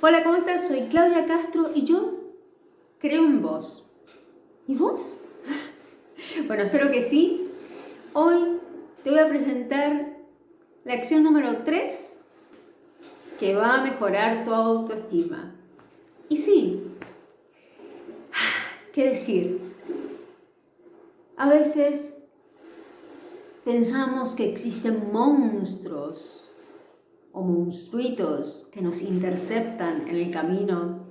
Hola, ¿cómo estás? Soy Claudia Castro y yo creo en vos. ¿Y vos? Bueno, espero que sí. Hoy te voy a presentar la acción número 3 que va a mejorar tu autoestima. Y sí, ¿qué decir? A veces pensamos que existen monstruos o monstruitos que nos interceptan en el camino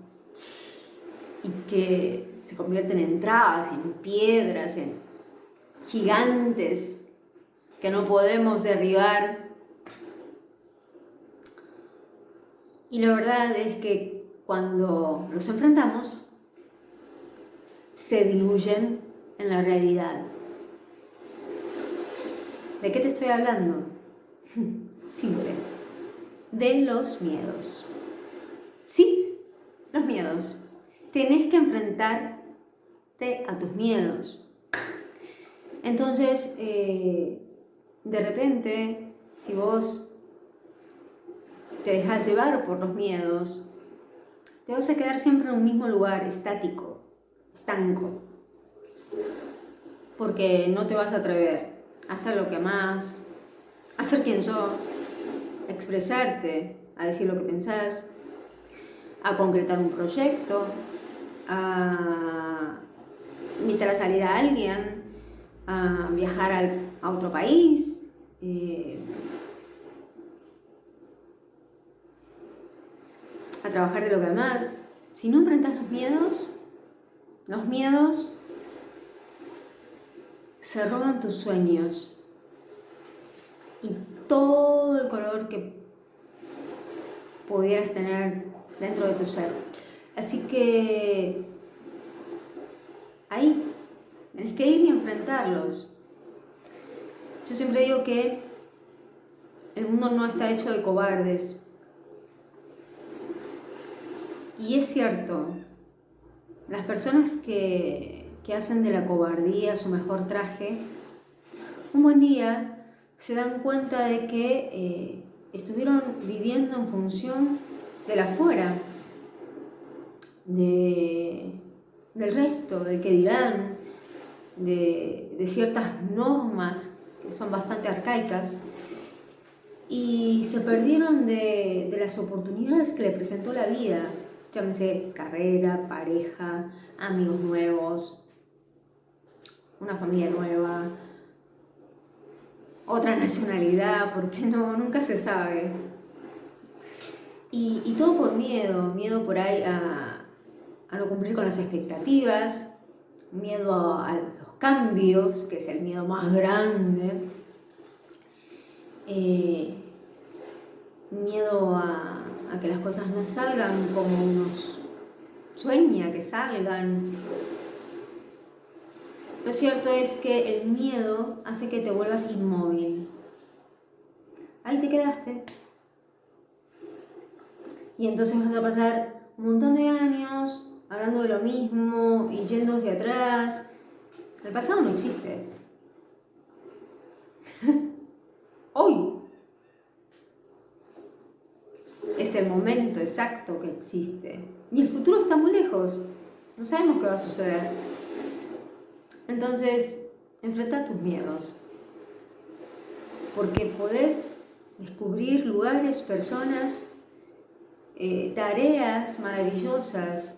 y que se convierten en trabas, en piedras, en gigantes que no podemos derribar. Y la verdad es que cuando los enfrentamos, se diluyen en la realidad. ¿De qué te estoy hablando? Simple de los miedos. Sí, los miedos. Tenés que enfrentarte a tus miedos. Entonces, eh, de repente, si vos te dejas llevar por los miedos, te vas a quedar siempre en un mismo lugar, estático, estanco. Porque no te vas a atrever a hacer lo que amás, a ser quien sos, expresarte, a decir lo que pensás, a concretar un proyecto, a invitar a salir a alguien, a viajar a otro país, eh, a trabajar de lo que más. Si no enfrentas los miedos, los miedos se roban tus sueños todo el color que pudieras tener dentro de tu ser. Así que ahí tienes que ir y enfrentarlos. Yo siempre digo que el mundo no está hecho de cobardes. Y es cierto, las personas que, que hacen de la cobardía su mejor traje, un buen día se dan cuenta de que eh, estuvieron viviendo en función de la fuera, de, del resto, del que dirán, de, de ciertas normas que son bastante arcaicas, y se perdieron de, de, las oportunidades que le presentó la vida, llámese carrera, pareja, amigos nuevos, una familia nueva, otra nacionalidad, porque no, nunca se sabe. Y, todo por miedo, miedo por ahí a, no cumplir con las expectativas, miedo a, los cambios, que es el miedo más grande, eh, miedo a, a que las cosas no salgan como uno sueña que salgan, lo cierto es que el miedo hace que te vuelvas inmóvil. Ahí te quedaste. Y entonces vas a pasar un montón de años hablando de lo mismo y yendo hacia atrás. El pasado no existe. Hoy es el momento exacto que existe. Y el futuro está muy lejos. No sabemos qué va a suceder. Entonces, enfrenta tus miedos, porque podés descubrir lugares, personas, eh, tareas maravillosas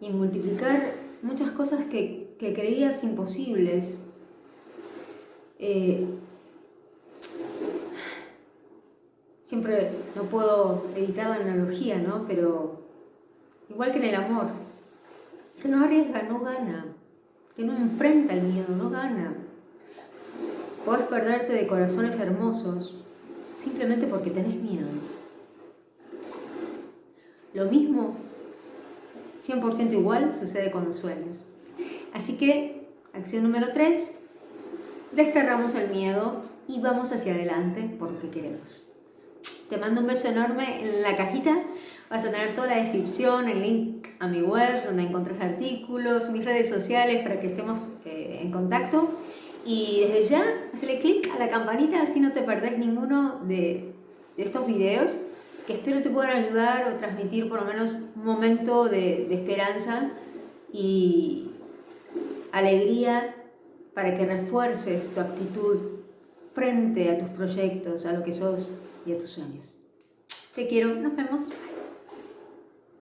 y multiplicar muchas cosas que, creías imposibles. Eh, siempre no puedo evitar la analogía, ¿no? Pero igual que en el amor, que no arriesga, no gana que no enfrenta el miedo, no gana. Puedes perderte de corazones hermosos simplemente porque tenés miedo. Lo mismo, 100% igual, sucede con los sueños. Así que, acción número 3, desterramos el miedo y vamos hacia adelante porque queremos. Te mando un beso enorme en la cajita. Vas a tener toda la descripción, el link a mi web donde encontrás artículos, mis redes sociales para que estemos eh, en contacto. Y desde ya, hazle clic a la campanita así no te perdés ninguno de, de, estos videos que espero te puedan ayudar o transmitir por lo menos un momento de, de esperanza y alegría para que refuerces tu actitud frente a tus proyectos, a lo que sos y a tus sueños. Te quiero, nos vemos.